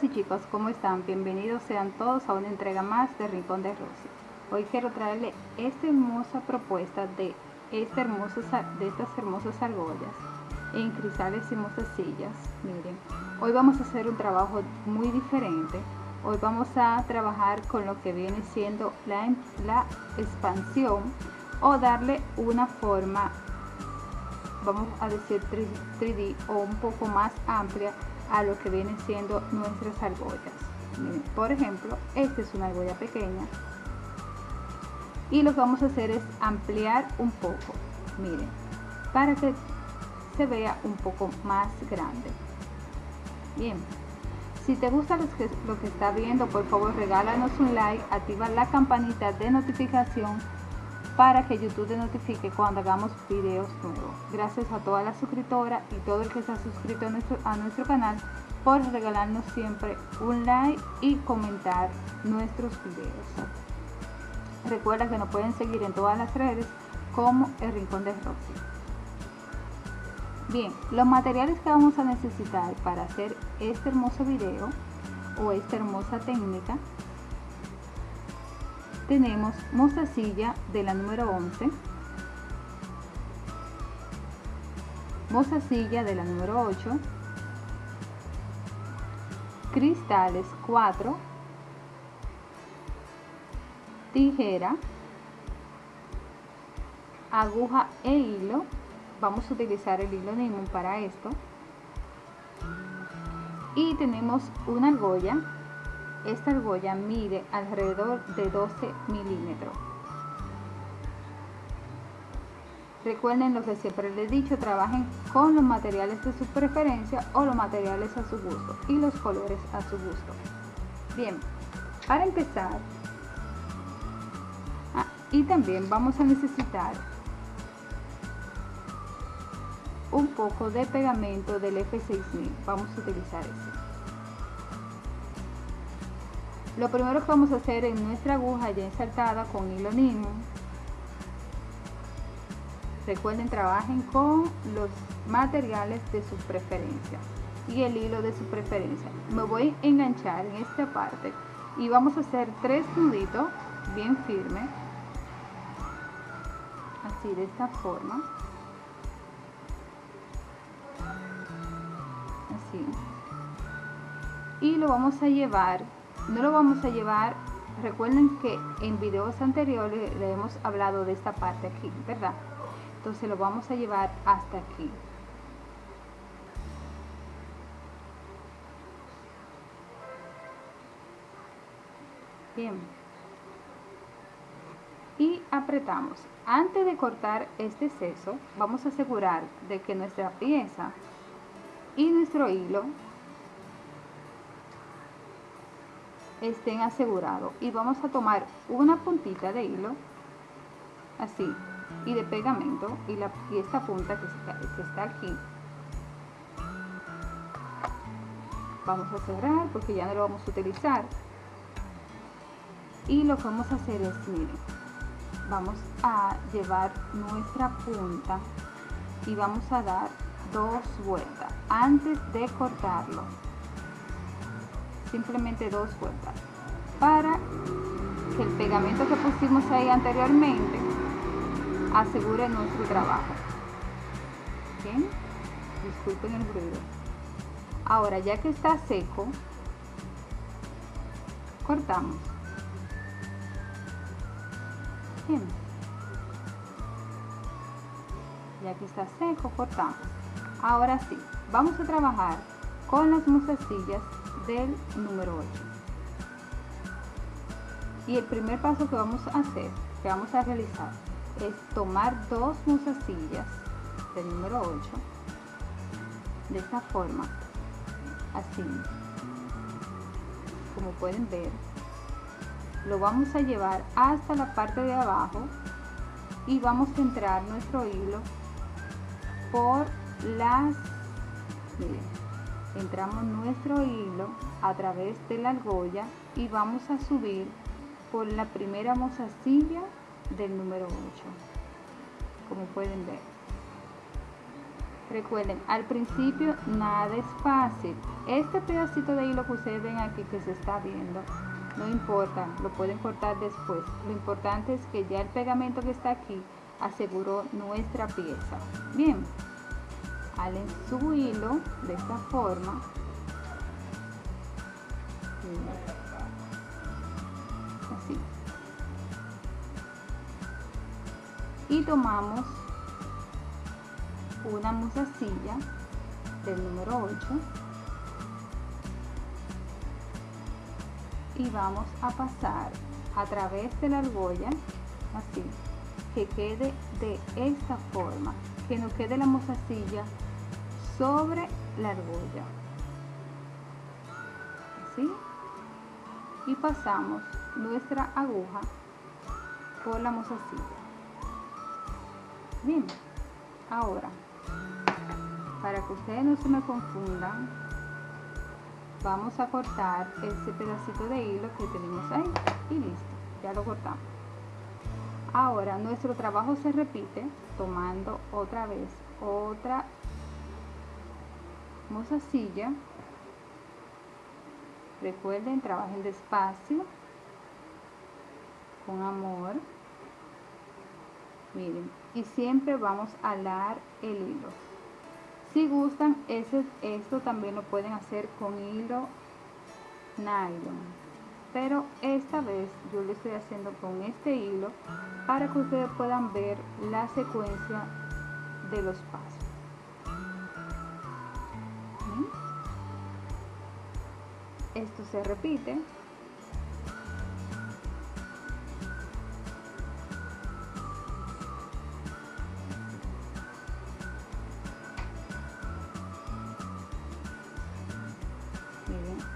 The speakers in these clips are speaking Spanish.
Chicas y chicos, ¿cómo están? Bienvenidos sean todos a una entrega más de Rincón de Rosy. Hoy quiero traerle esta hermosa propuesta de, esta hermosa, de estas hermosas argollas en cristales y mozasillas. Miren, hoy vamos a hacer un trabajo muy diferente. Hoy vamos a trabajar con lo que viene siendo la, la expansión o darle una forma, vamos a decir 3D o un poco más amplia a lo que vienen siendo nuestras argollas. Miren, por ejemplo, esta es una argolla pequeña y lo que vamos a hacer es ampliar un poco, miren, para que se vea un poco más grande. Bien, si te gusta lo que, lo que está viendo, por favor regálanos un like, activa la campanita de notificación para que YouTube te notifique cuando hagamos videos nuevos. Gracias a todas las suscriptoras y todo el que se ha suscrito a nuestro, a nuestro canal por regalarnos siempre un like y comentar nuestros videos. Recuerda que nos pueden seguir en todas las redes como El Rincón de Roxy. Bien, los materiales que vamos a necesitar para hacer este hermoso video o esta hermosa técnica tenemos mostacilla de la número 11, mostacilla de la número 8, cristales 4, tijera, aguja e hilo. Vamos a utilizar el hilo Nymon para esto. Y tenemos una argolla esta argolla mide alrededor de 12 milímetros. Recuerden lo que siempre les he dicho, trabajen con los materiales de su preferencia o los materiales a su gusto y los colores a su gusto. Bien, para empezar, ah, y también vamos a necesitar un poco de pegamento del F6000, vamos a utilizar ese. Lo primero que vamos a hacer en nuestra aguja ya insertada con hilo nylon. Recuerden, trabajen con los materiales de su preferencia y el hilo de su preferencia. Me voy a enganchar en esta parte y vamos a hacer tres nuditos bien firmes. Así, de esta forma. Así. Y lo vamos a llevar no lo vamos a llevar. Recuerden que en videos anteriores le hemos hablado de esta parte aquí verdad entonces lo vamos a llevar hasta aquí. Bien. Y apretamos. Antes de cortar este seso vamos a asegurar de que nuestra pieza y nuestro hilo estén asegurados. Y vamos a tomar una puntita de hilo así y de pegamento y, la, y esta punta que está, que está aquí. Vamos a cerrar porque ya no lo vamos a utilizar. Y lo que vamos a hacer es miren vamos a llevar nuestra punta y vamos a dar dos vueltas antes de cortarlo simplemente dos vueltas para que el pegamento que pusimos ahí anteriormente asegure nuestro trabajo. Disculpen el ruido. Ahora ya que está seco cortamos. Ya que está seco cortamos. Ahora sí vamos a trabajar con las musasillas del número 8 y el primer paso que vamos a hacer que vamos a realizar es tomar dos musasillas del número 8 de esta forma así como pueden ver lo vamos a llevar hasta la parte de abajo y vamos a entrar nuestro hilo por las entramos nuestro hilo a través de la argolla y vamos a subir por la primera mozasilla del número 8 como pueden ver Recuerden, al principio nada es fácil. Este pedacito de hilo que ustedes ven aquí que se está viendo, no importa, lo pueden cortar después. Lo importante es que ya el pegamento que está aquí aseguró nuestra pieza. Bien, en su hilo de esta forma. Así. Y tomamos una musacilla del número 8 y vamos a pasar a través de la argolla así que quede de esta forma que nos quede la musacilla sobre la argolla. Así. Y pasamos nuestra aguja por la musacilla bien. Ahora para que ustedes no se me confundan vamos a cortar este pedacito de hilo que tenemos ahí y listo ya lo cortamos. Ahora nuestro trabajo se repite tomando otra vez otra mozasilla recuerden trabajen despacio con amor miren y siempre vamos a alar el hilo si gustan, ese, esto también lo pueden hacer con hilo nylon. Pero esta vez yo lo estoy haciendo con este hilo para que ustedes puedan ver la secuencia de los pasos. Esto se repite.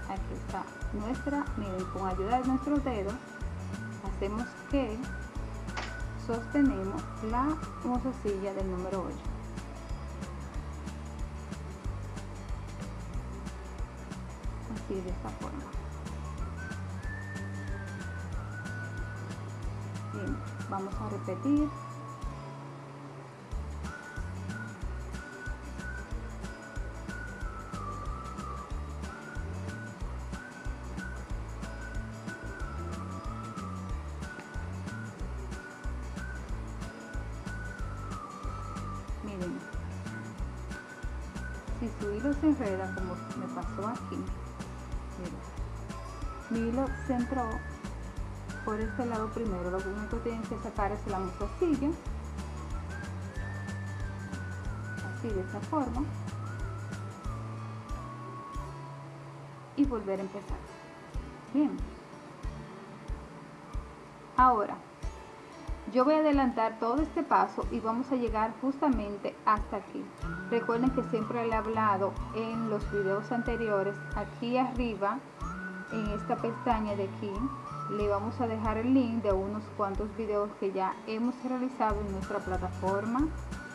Aquí está nuestra, miren, con ayuda de nuestros dedos hacemos que sostenemos la mozasilla del número 8 de esta forma. Bien, vamos a repetir entró por este lado primero. Lo único que tienen que sacar es la mostacilla así de esta forma. Y volver a empezar. Bien. Ahora yo voy a adelantar todo este paso y vamos a llegar justamente hasta aquí. Recuerden que siempre le he hablado en los videos anteriores, aquí arriba, en esta pestaña de aquí, le vamos a dejar el link de unos cuantos videos que ya hemos realizado en nuestra plataforma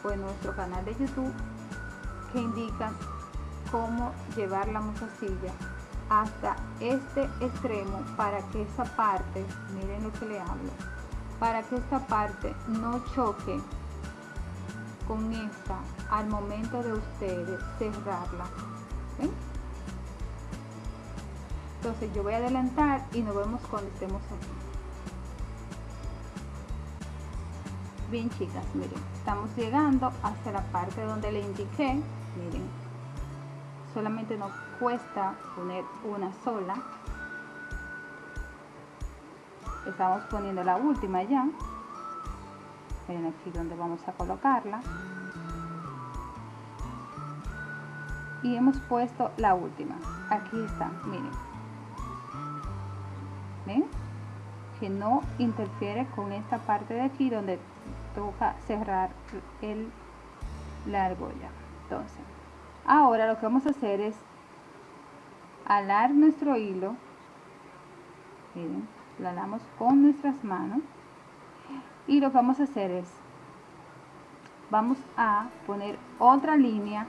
o en nuestro canal de YouTube que indican cómo llevar la mozasilla hasta este extremo para que esa parte, miren lo que le hablo, para que esta parte no choque con esta al momento de ustedes cerrarla entonces yo voy a adelantar y nos vemos cuando estemos aquí. Bien chicas miren estamos llegando hasta la parte donde le indiqué miren solamente nos cuesta poner una sola. Estamos poniendo la última ya. Miren aquí donde vamos a colocarla. Y hemos puesto la última. Aquí está miren Que no interfiere con esta parte de aquí donde toca cerrar el la argolla. Entonces ahora lo que vamos a hacer es alar nuestro hilo. Miren la damos con nuestras manos. Y lo que vamos a hacer es vamos a poner otra línea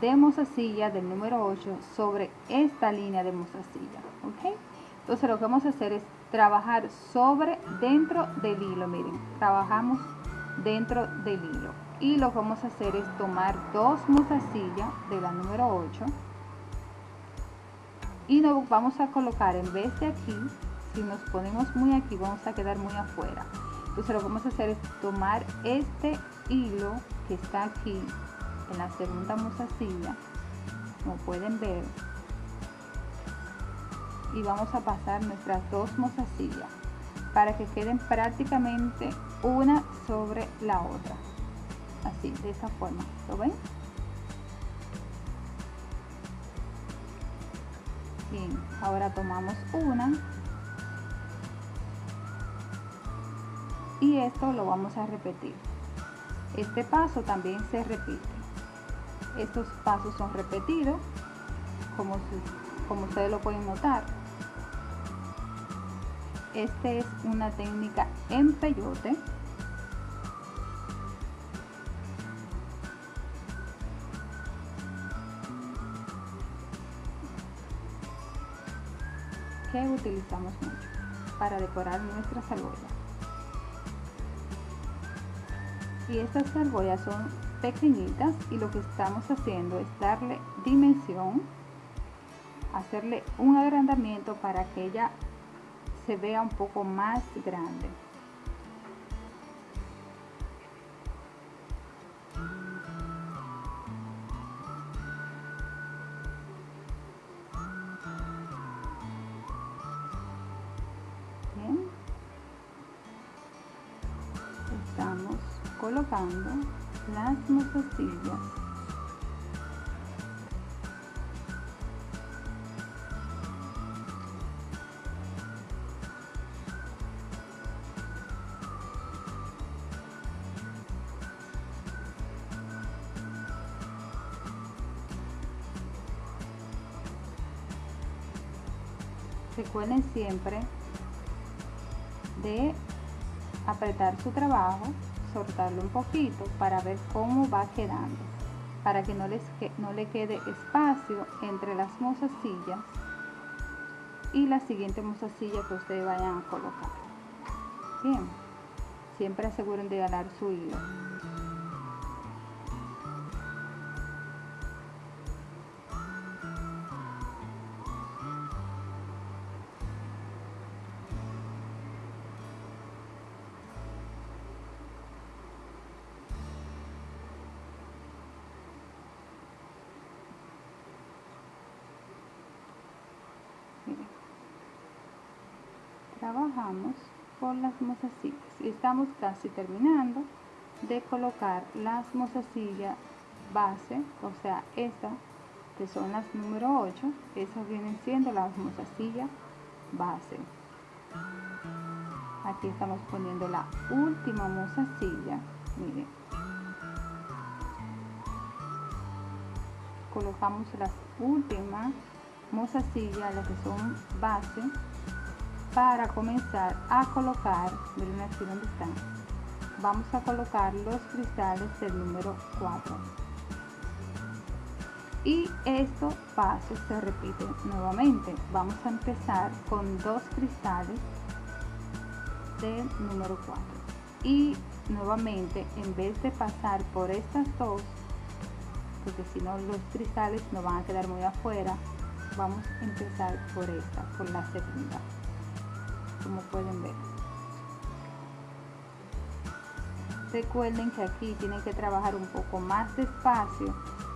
de mozasilla del número 8 sobre esta línea de mozasilla ok entonces lo que vamos a hacer es trabajar sobre dentro del hilo miren. Trabajamos dentro del hilo. Y lo que vamos a hacer es tomar dos mozasillas de la número 8 y nos vamos a colocar en vez de aquí si nos ponemos muy aquí vamos a quedar muy afuera. Entonces lo que vamos a hacer es tomar este hilo que está aquí en la segunda mozasilla. Como pueden ver y vamos a pasar nuestras dos mozasillas para que queden prácticamente una sobre la otra. Así de esa forma ¿lo ven? bien ahora tomamos una. Y esto lo vamos a repetir. Este paso también se repite. Estos pasos son repetidos como, como ustedes lo pueden notar este es una técnica en peyote que utilizamos mucho para decorar nuestras argollas. Y estas argollas son pequeñitas y lo que estamos haciendo es darle dimensión, hacerle un agrandamiento para que ella se vea un poco más grande. estamos colocando las mozasillas recuerden siempre de apretar su trabajo, soltarlo un poquito para ver cómo va quedando, para que no, les no le quede espacio entre las mozasillas y la siguiente mozasilla que ustedes vayan a colocar. Bien, siempre aseguren de ganar su hilo. Por las mozasillas estamos casi terminando de colocar las mozasillas base o sea esta que son las número 8 esas vienen siendo las mozasillas base. Aquí estamos poniendo la última mozasilla miren. Colocamos las últimas mozasillas las que son base para comenzar a colocar, miren aquí donde están, vamos a colocar los cristales del número 4 y estos pasos se repiten nuevamente. Vamos a empezar con dos cristales del número 4 y nuevamente en vez de pasar por estas dos porque si no los cristales no van a quedar muy afuera vamos a empezar por esta por la segunda como pueden ver. Recuerden que aquí tienen que trabajar un poco más despacio.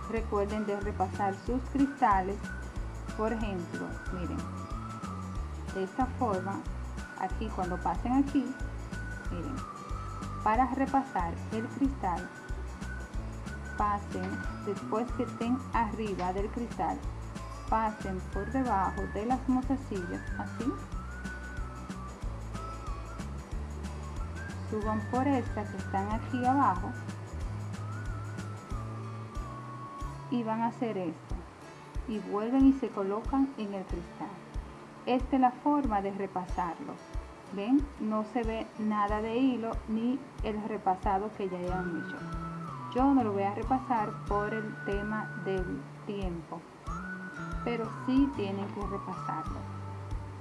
Recuerden de repasar sus cristales. Por ejemplo miren de esta forma aquí cuando pasen aquí miren para repasar el cristal pasen después que estén arriba del cristal pasen por debajo de las mozasillas así suban por estas que están aquí abajo y van a hacer esto. Y vuelven y se colocan en el cristal. Esta es la forma de repasarlo. Ven no se ve nada de hilo ni el repasado que ya hayan hecho. Yo no lo voy a repasar por el tema del tiempo pero sí tienen que repasarlo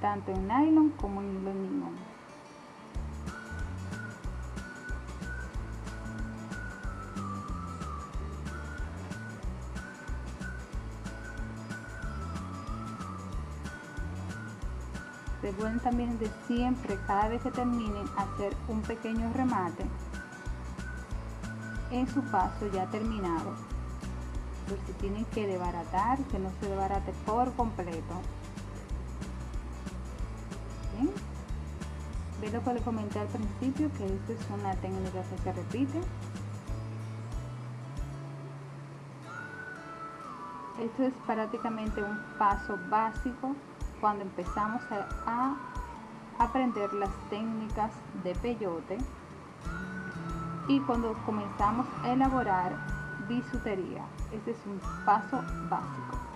tanto en nylon como en hilo nylon recuerden también de siempre cada vez que terminen hacer un pequeño remate. En su paso ya terminado. Por si tienen que desbaratar que no se desbarate por completo. ¿Bien? ve lo que les comenté al principio que esta es una técnica que se repite. Esto es prácticamente un paso básico cuando empezamos a, aprender las técnicas de peyote y cuando comenzamos a elaborar bisutería. Este es un paso básico.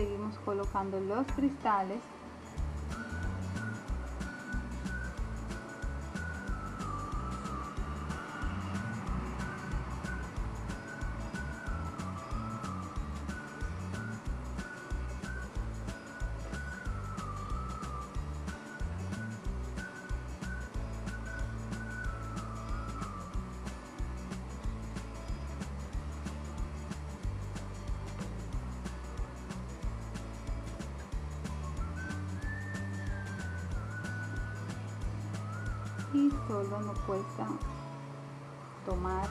Seguimos colocando los cristales solo nos cuesta tomar.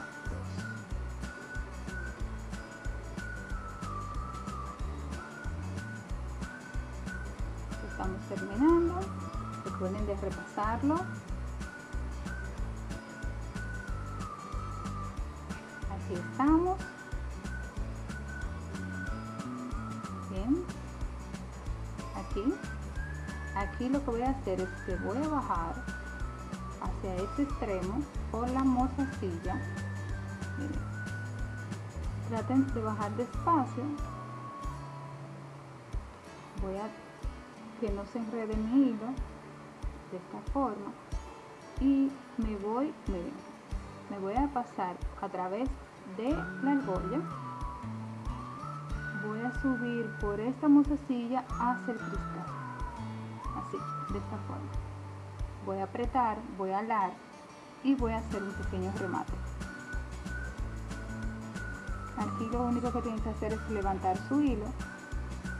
Estamos terminando recuerden de repasarlo. Aquí estamos. Bien. Aquí. Aquí lo que voy a hacer es que voy a bajar hacia ese extremo por la mozasilla. Traten de bajar despacio. Voy a que no se enrede mi hilo de esta forma. Y me voy me voy a pasar a través de la argolla. Voy a subir por esta mozasilla hacia el cristal. Así de esta forma voy a apretar, voy a alar y voy a hacer un pequeño remate. Aquí lo único que tienen que hacer es levantar su hilo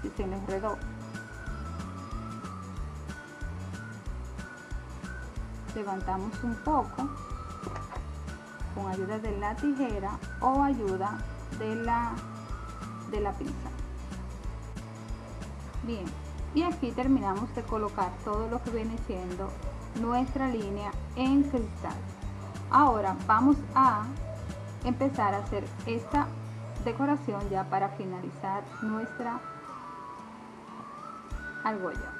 si se le enredó. Levantamos un poco con ayuda de la tijera o ayuda de la, de la pinza. Bien, y aquí terminamos de colocar todo lo que viene siendo nuestra línea en cristal. Ahora vamos a empezar a hacer esta decoración ya para finalizar nuestra argolla.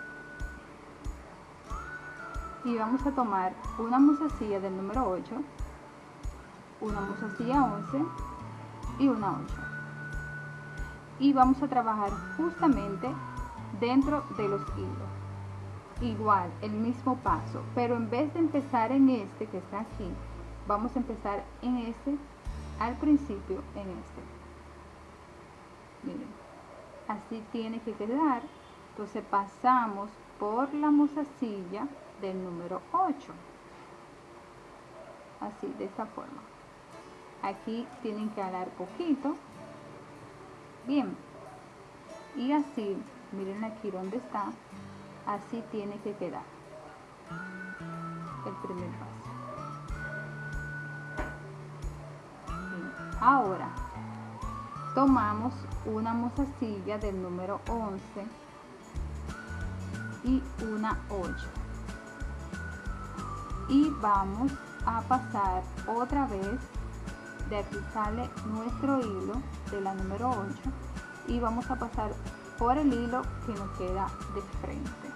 Y vamos a tomar una musacilla del número 8, una musacilla 11 y una 8. Y vamos a trabajar justamente dentro de los hilos igual, el mismo paso, pero en vez de empezar en este que está aquí, vamos a empezar en este, al principio en este. Miren, así tiene que quedar. Entonces pasamos por la musacilla del número 8. Así, de esta forma. Aquí tienen que alar poquito. Bien. Y así, miren aquí donde está, así tiene que quedar. El primer paso. Ahora tomamos una mozasilla del número 11 y una 8 y vamos a pasar otra vez. De aquí sale nuestro hilo de la número 8 y vamos a pasar por el hilo que nos queda de frente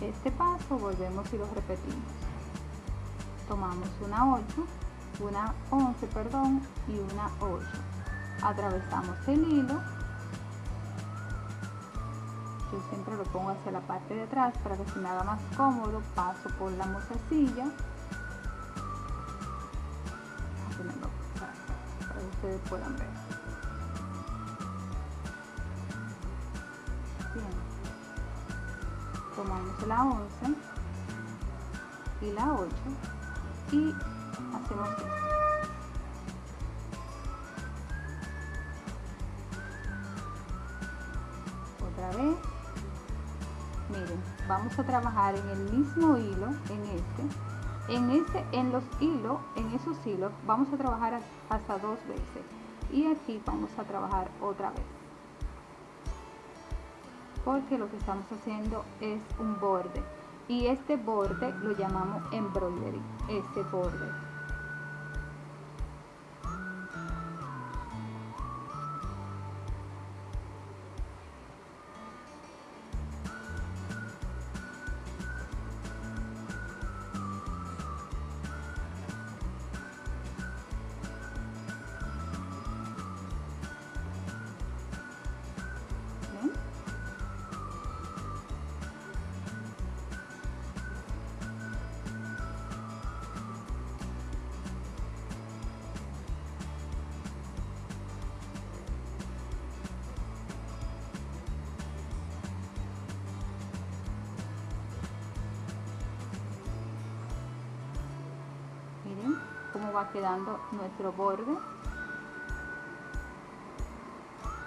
este paso volvemos y lo repetimos. Tomamos una 8 una 11 perdón y una 8 atravesamos el hilo. Yo siempre lo pongo hacia la parte de atrás para que se me haga más cómodo. Paso por la mozasilla para que ustedes puedan ver la 11 y la 8 y hacemos. Otra vez. Miren, vamos a trabajar en el mismo hilo, en este. En este, en los hilos, en esos hilos, vamos a trabajar hasta dos veces. Y aquí vamos a trabajar otra vez porque lo que estamos haciendo es un borde. Y este borde lo llamamos embroidery este borde va quedando nuestro borde.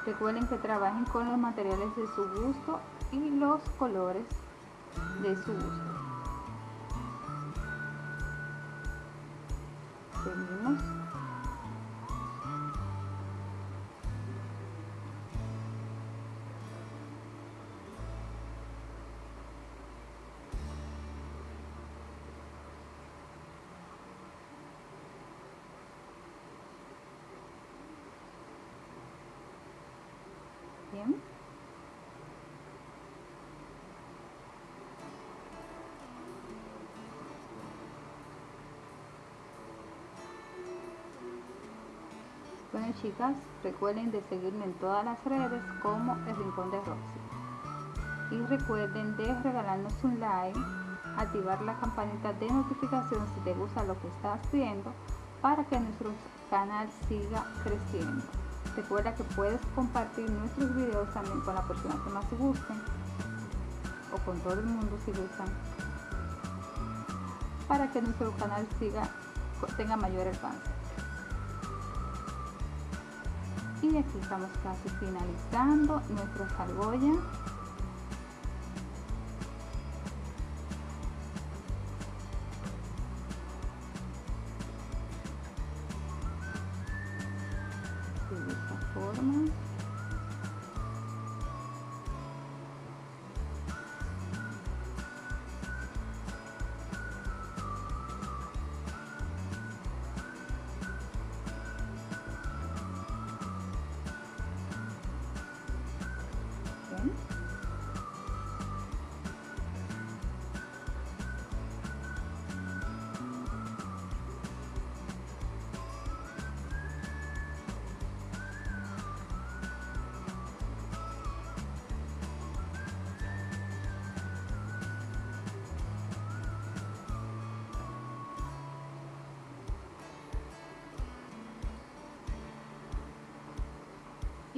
Recuerden que trabajen con los materiales de su gusto y los colores de su gusto Bueno chicas, recuerden de seguirme en todas las redes como El Rincón de Roxy. Y recuerden de regalarnos un like, activar la campanita de notificación si te gusta lo que estás viendo para que nuestro canal siga creciendo. Recuerda que puedes compartir nuestros videos también con la persona que más te gusten o con todo el mundo si gustan para que nuestro canal tenga mayor alcance. Y aquí estamos casi finalizando nuestra argolla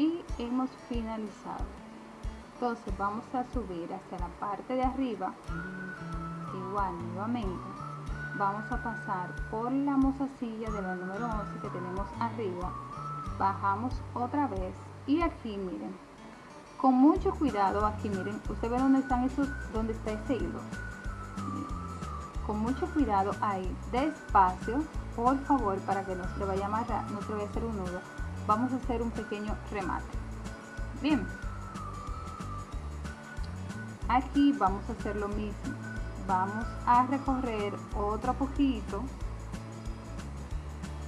y hemos finalizado. Entonces vamos a subir hacia la parte de arriba. Igual nuevamente vamos a pasar por la mozasilla de la número 11 que tenemos arriba. Bajamos otra vez y aquí miren. Con mucho cuidado aquí miren. Usted ve dónde están esos dónde está ese hilo. Con mucho cuidado ahí despacio por favor para que no se le vaya a amarrar no se vaya a hacer un nudo vamos a hacer un pequeño remate. Bien. Aquí vamos a hacer lo mismo. Vamos a recorrer otro poquito.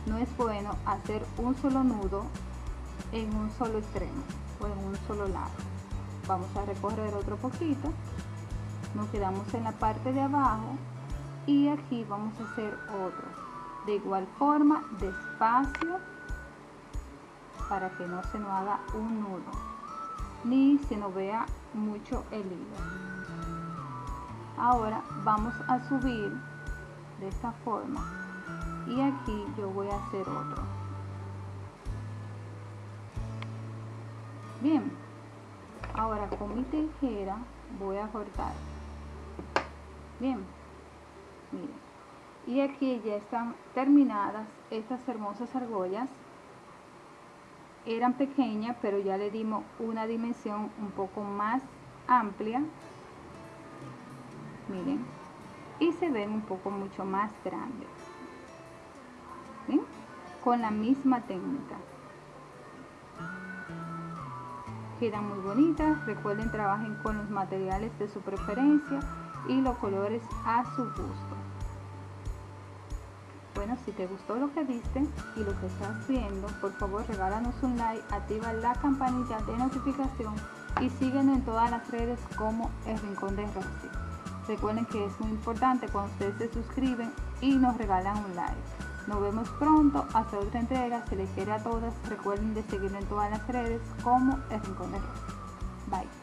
No es bueno hacer un solo nudo en un solo extremo o en un solo lado. Vamos a recorrer otro poquito. Nos quedamos en la parte de abajo y aquí vamos a hacer otro. De igual forma despacio para que no se nos haga un nudo ni se nos vea mucho el hilo. Ahora vamos a subir de esta forma y aquí yo voy a hacer otro. Bien ahora con mi tijera voy a cortar. Bien miren. Y aquí ya están terminadas estas hermosas argollas eran pequeñas pero ya le dimos una dimensión un poco más amplia. Miren y se ven un poco mucho más grandes. Con la misma técnica. Quedan muy bonitas. Recuerden trabajen con los materiales de su preferencia y los colores a su gusto bueno si te gustó lo que viste y lo que estás viendo por favor regálanos un like activa la campanita de notificación y síguenos en todas las redes como el rincón de Rosy recuerden que es muy importante cuando ustedes se suscriben y nos regalan un like nos vemos pronto hasta otra entrega. Se les quiere a todas. Recuerden de seguirme en todas las redes como El Rincón de Rosy. Bye.